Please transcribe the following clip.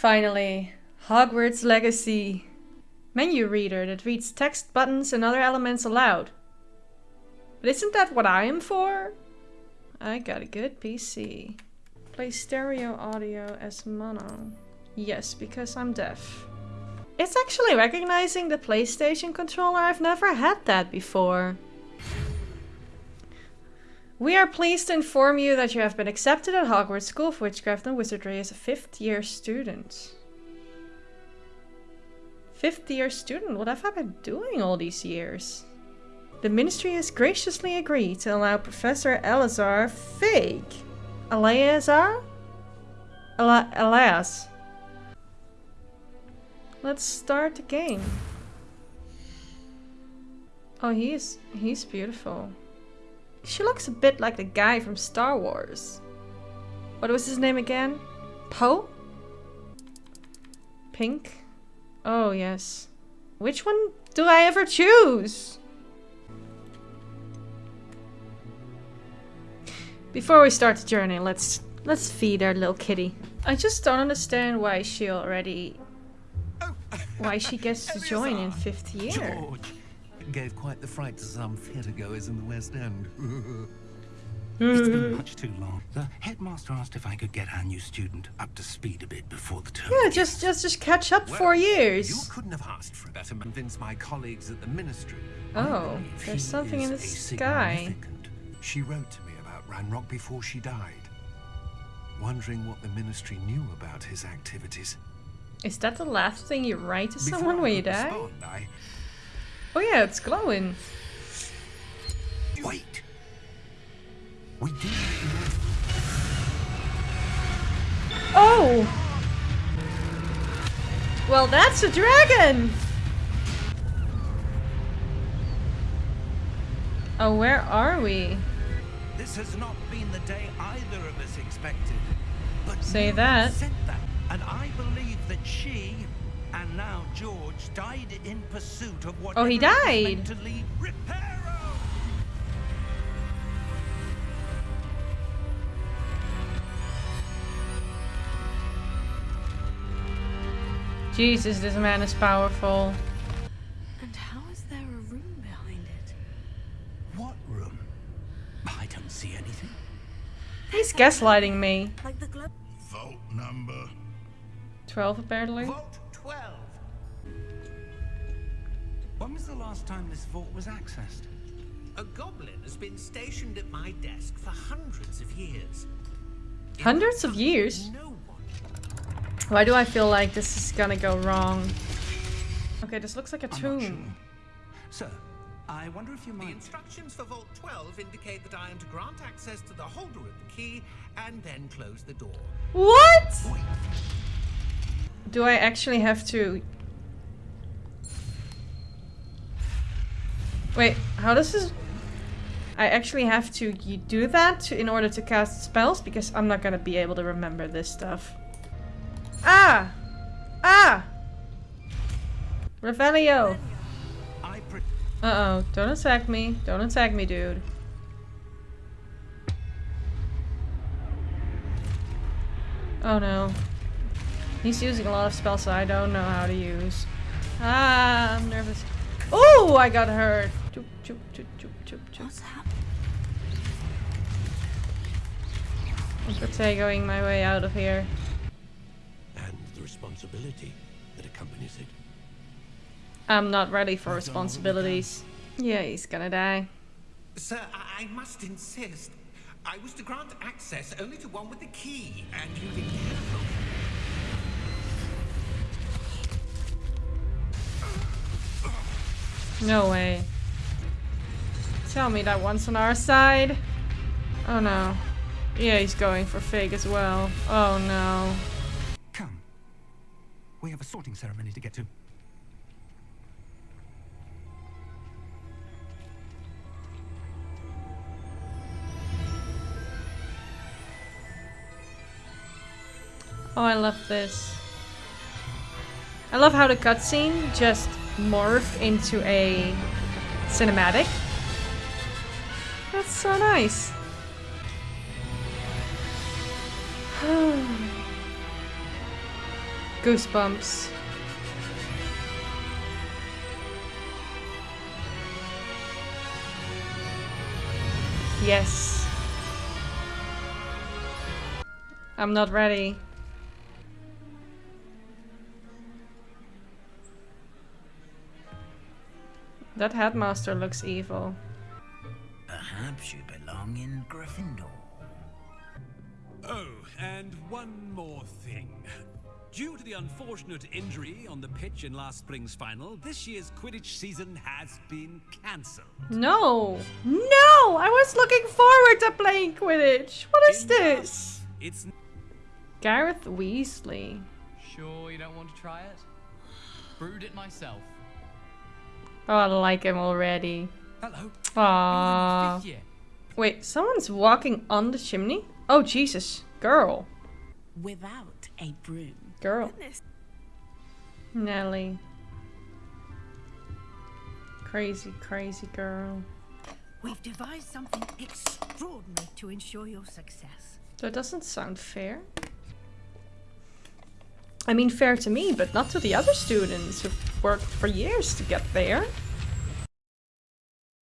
finally. Hogwarts Legacy. Menu reader that reads text, buttons and other elements aloud. But isn't that what I am for? I got a good PC. Play stereo audio as mono. Yes, because I'm deaf. It's actually recognizing the PlayStation controller. I've never had that before. We are pleased to inform you that you have been accepted at Hogwarts School of Witchcraft and Wizardry as a fifth year student. Fifth year student? What have I been doing all these years? The Ministry has graciously agreed to allow Professor Eleazar Fig. Eleazar? Ele Elias. Let's start the game. Oh, he's he's beautiful. She looks a bit like the guy from Star Wars. What was his name again? Poe? Pink? Oh, yes. Which one do I ever choose? Before we start the journey, let's let's feed our little kitty. I just don't understand why she already why she gets to join in fifth year. George gave quite the fright to some theatre goers in the West End. it's been much too long. The headmaster asked if I could get our new student up to speed a bit before the term. Yeah, just just just catch up Well, four years. You couldn't have asked for better to convince my colleagues at the ministry. Oh, there's something in the a sky. She wrote to me about Ranrock before she died, wondering what the ministry knew about his activities. Is that the last thing you write to Before someone I when you die? respond, I Oh yeah, it's glowing. wait. We do Oh! Well, that's a dragon! Oh, where are we? This has not been the day either of us expected. But Say that. That, and I believe that she and now George died in pursuit of what Oh, he died. to lead Reparo. Jesus, this man is powerful. And how is there a room behind it? What room? I don't see anything. He's gaslighting me. Like the glow. Vault number. 12 apparently. Vault 12. When was the last time this vault was accessed? A goblin has been stationed at my desk for hundreds of years. Hundreds of years? No one. Why do I feel like this is gonna go wrong? Okay, this looks like a I'm not tomb. sure. Sir, I wonder if you might... The instructions for Vault 12 indicate that I am to grant access to the holder of the key and then close the door. What? Wait, Do I actually have to... Wait, how does this... I actually have to do that to, in order to cast spells? Because I'm not gonna be able to remember this stuff. Ah! Ah! Revelio! Uh-oh, don't attack me. Don't attack me, dude. Oh no. He's using a lot of spells that I don't know how to use. Ah, I'm nervous. Oh, I got hurt. Choop, choop, choop, choop, choop, choop. What's happening? I'm Protego-ing my way out of here. And the responsibility that accompanies it. I'm not ready for responsibilities. Yeah, he's gonna die. Sir, I, I must insist. I was to grant access only to one with the key, and you didn't have No way. Tell me that one's on our side. Oh no. Yeah, he's going for Fig as well. Oh no. Come. We have a sorting ceremony to get to. Oh, I love this. I love how the cutscene just morphed into a cinematic. That's so nice. Goosebumps. Yes. I'm not ready. That headmaster looks evil. Perhaps you belong in Gryffindor. Oh, and one more thing. Due to the unfortunate injury on the pitch in last spring's final, this year's Quidditch season has been cancelled. No! No! I was looking forward to playing Quidditch! What is Enough. this? It's Gareth Weasley. Sure you don't want to try it? Brewed it myself. Oh, I like him already. Hello. Aww. Wait, someone's walking on the chimney? Oh, Jesus. Girl. Without a broom. Girl. Goodness. Nelly. Crazy, crazy girl. We've devised something extraordinary to ensure your success. That doesn't sound fair. I mean, fair to me, but not to the other students who've worked for years to get there.